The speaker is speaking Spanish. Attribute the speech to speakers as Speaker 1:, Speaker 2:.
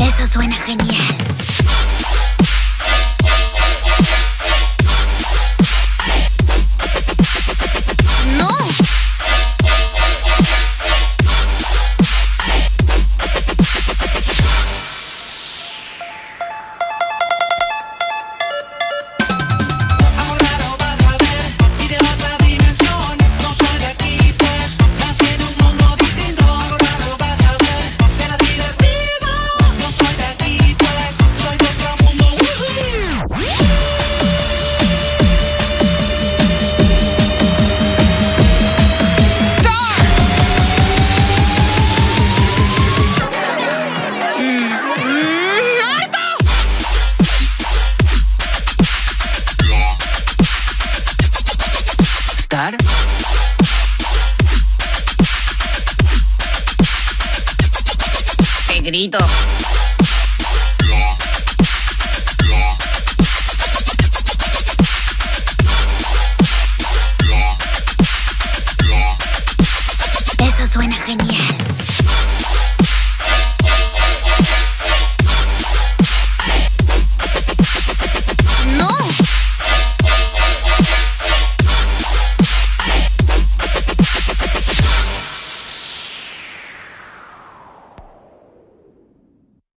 Speaker 1: Eso suena genial.
Speaker 2: ¡Qué grito!